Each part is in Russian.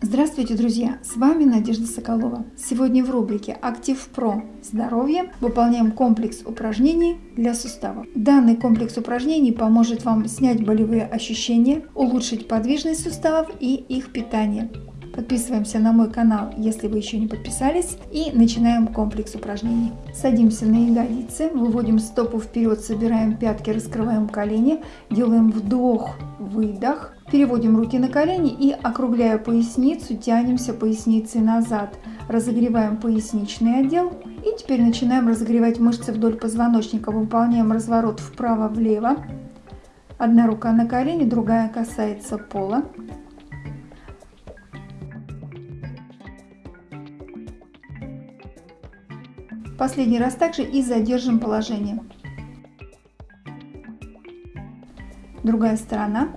Здравствуйте, друзья! С вами Надежда Соколова. Сегодня в рубрике «Актив Про. Здоровье» выполняем комплекс упражнений для суставов. Данный комплекс упражнений поможет вам снять болевые ощущения, улучшить подвижность суставов и их питание. Подписываемся на мой канал, если вы еще не подписались, и начинаем комплекс упражнений. Садимся на ягодицы, выводим стопу вперед, собираем пятки, раскрываем колени, делаем вдох, выдох, переводим руки на колени и, округляя поясницу, тянемся поясницей назад, разогреваем поясничный отдел и теперь начинаем разогревать мышцы вдоль позвоночника, выполняем разворот вправо-влево, одна рука на колени, другая касается пола. Последний раз также и задержим положение. Другая сторона.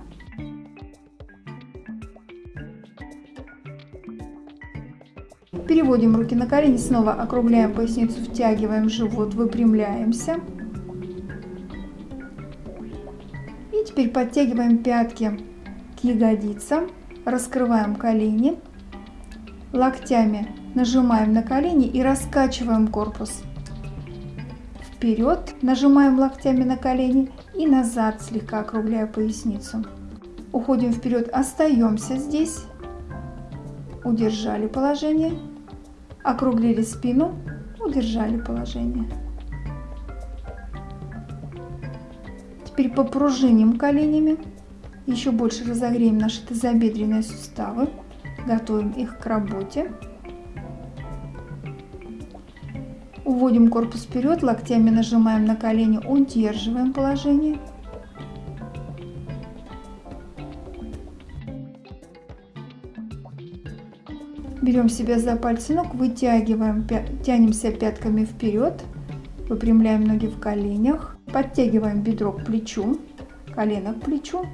Переводим руки на колени, снова округляем поясницу, втягиваем живот, выпрямляемся. И теперь подтягиваем пятки к ягодицам, раскрываем колени, локтями нажимаем на колени и раскачиваем корпус. Вперед нажимаем локтями на колени и назад слегка округляя поясницу. Уходим вперед, остаемся здесь. Удержали положение. Округлили спину, удержали положение. Теперь попружиним коленями. Еще больше разогреем наши тазобедренные суставы. Готовим их к работе. Уводим корпус вперед, локтями нажимаем на колени, удерживаем положение. Берем себя за пальцы ног, вытягиваем, тянемся пятками вперед, выпрямляем ноги в коленях, подтягиваем бедро к плечу, колено к плечу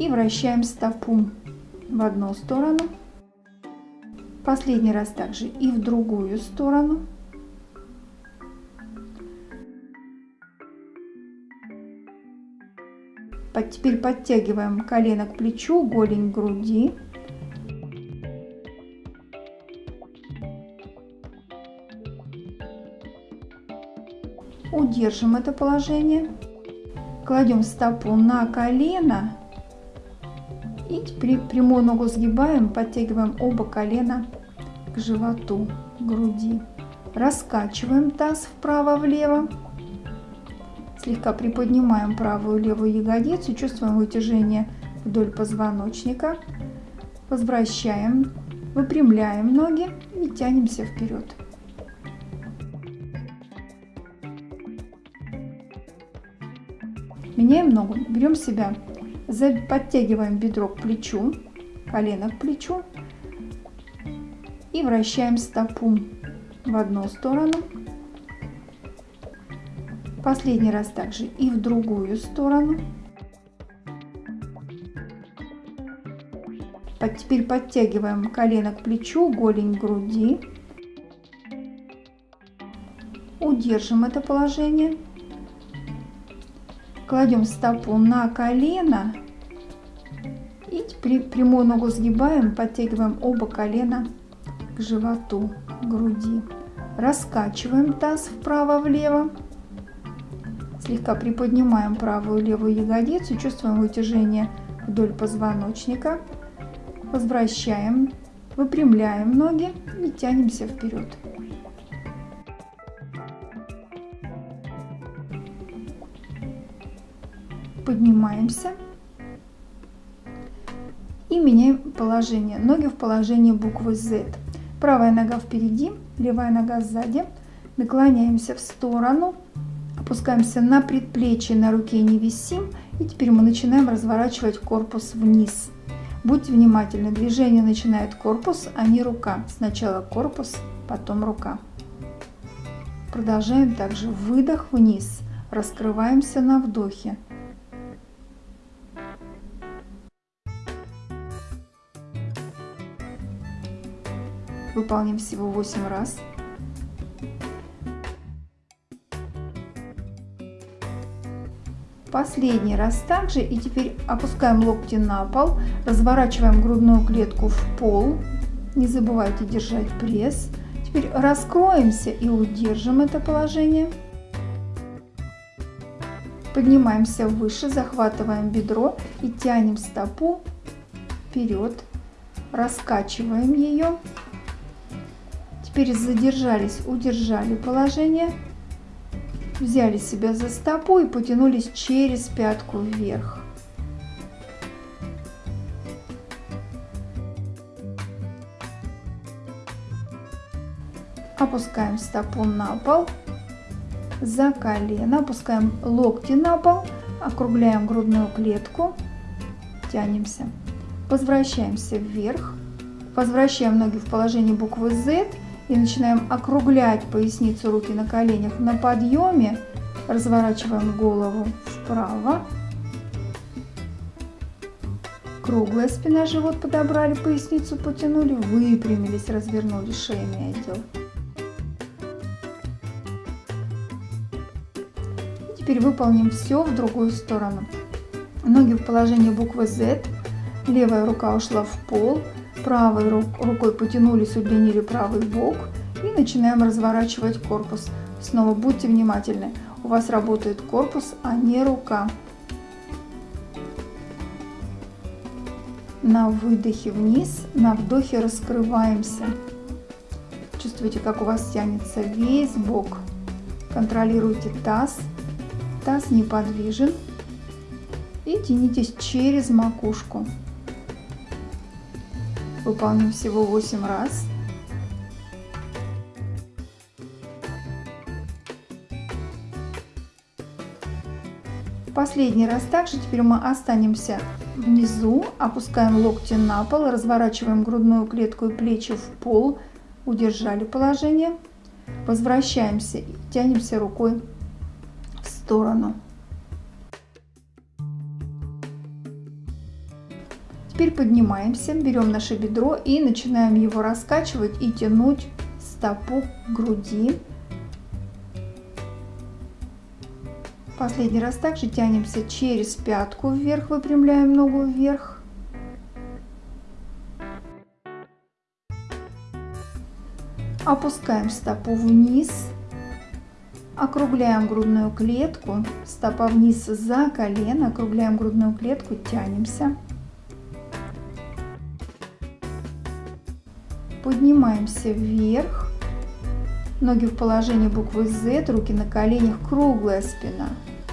и вращаем стопу в одну сторону Последний раз также и в другую сторону. Теперь подтягиваем колено к плечу, голень к груди. Удержим это положение. Кладем стопу на колено и теперь прямую ногу сгибаем, подтягиваем оба колена к животу, к груди. Раскачиваем таз вправо-влево. Слегка приподнимаем правую левую ягодицу, чувствуем вытяжение вдоль позвоночника. Возвращаем, выпрямляем ноги и тянемся вперед. Меняем ногу, берем себя Подтягиваем бедро к плечу, колено к плечу и вращаем стопу в одну сторону. Последний раз также и в другую сторону. Теперь подтягиваем колено к плечу, голень к груди. Удержим это положение. Кладем стопу на колено и прямую ногу сгибаем, подтягиваем оба колена к животу, к груди. Раскачиваем таз вправо-влево. Слегка приподнимаем правую левую ягодицу, чувствуем вытяжение вдоль позвоночника. Возвращаем, выпрямляем ноги и тянемся вперед. Поднимаемся и меняем положение. Ноги в положении буквы Z. Правая нога впереди, левая нога сзади. Наклоняемся в сторону, опускаемся на предплечье, на руке не висим. И теперь мы начинаем разворачивать корпус вниз. Будьте внимательны, движение начинает корпус, а не рука. Сначала корпус, потом рука. Продолжаем также выдох вниз, раскрываемся на вдохе. Выполним всего 8 раз. Последний раз также и теперь опускаем локти на пол, разворачиваем грудную клетку в пол. Не забывайте держать пресс. Теперь раскроемся и удержим это положение. Поднимаемся выше, захватываем бедро и тянем стопу вперед. Раскачиваем ее. Теперь задержались, удержали положение. Взяли себя за стопу и потянулись через пятку вверх. Опускаем стопу на пол, за колено, опускаем локти на пол, округляем грудную клетку, тянемся. Возвращаемся вверх, возвращаем ноги в положение буквы Z и начинаем округлять поясницу, руки на коленях. На подъеме разворачиваем голову вправо. Круглая спина, живот подобрали, поясницу потянули, выпрямились, развернули шейный отдел. Теперь выполним все в другую сторону. Ноги в положении буквы Z. Левая рука ушла в пол. Правой рукой потянулись, удлинили правый бок. И начинаем разворачивать корпус. Снова будьте внимательны. У вас работает корпус, а не рука. На выдохе вниз, на вдохе раскрываемся. Чувствуете, как у вас тянется весь бок. Контролируйте таз Таз неподвижен. И тянитесь через макушку. Выполним всего 8 раз. Последний раз также теперь мы останемся внизу, опускаем локти на пол, разворачиваем грудную клетку и плечи в пол, удержали положение, возвращаемся и тянемся рукой сторону. Теперь поднимаемся, берем наше бедро и начинаем его раскачивать и тянуть стопу к груди. Последний раз также тянемся через пятку вверх, выпрямляем ногу вверх. Опускаем стопу вниз Округляем грудную клетку, стопа вниз за колено, округляем грудную клетку, тянемся. Поднимаемся вверх, ноги в положении буквы Z, руки на коленях, круглая спина,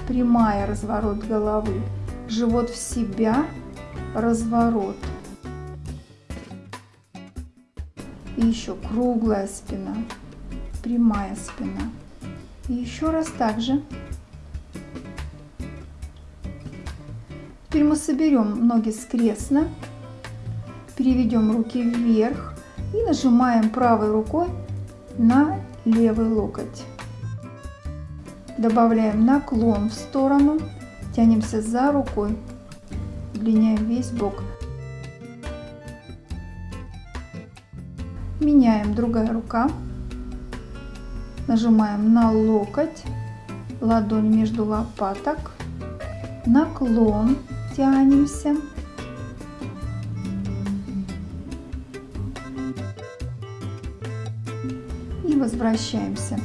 прямая разворот головы, живот в себя, разворот. И еще круглая спина, прямая спина. И еще раз также. Теперь мы соберем ноги скрестно, переведем руки вверх и нажимаем правой рукой на левый локоть. Добавляем наклон в сторону, тянемся за рукой, удлиняем весь бок. Меняем другая рука. Нажимаем на локоть, ладонь между лопаток, наклон, тянемся. Возвращаемся.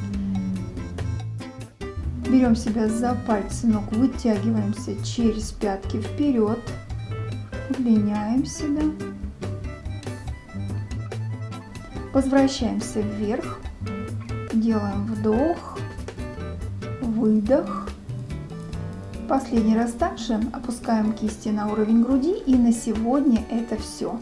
Берем себя за пальцы ног, вытягиваемся через пятки вперед, удлиняем себя. Возвращаемся вверх, Делаем вдох, выдох. Последний раз также опускаем кисти на уровень груди. И на сегодня это все.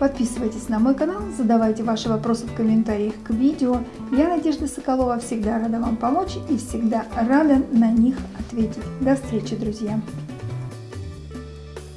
Подписывайтесь на мой канал, задавайте ваши вопросы в комментариях к видео. Я, Надежда Соколова, всегда рада вам помочь и всегда рада на них ответить. До встречи, друзья!